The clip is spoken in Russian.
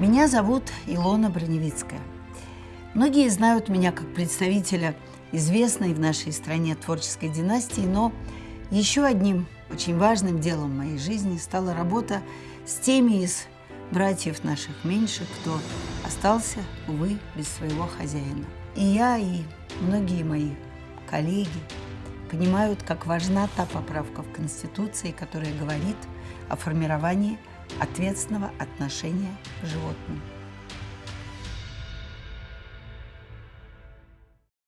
Меня зовут Илона Броневицкая. Многие знают меня как представителя известной в нашей стране творческой династии, но еще одним очень важным делом моей жизни стала работа с теми из братьев наших меньших, кто остался, увы, без своего хозяина. И я, и многие мои коллеги понимают, как важна та поправка в Конституции, которая говорит о формировании ответственного отношения к животным.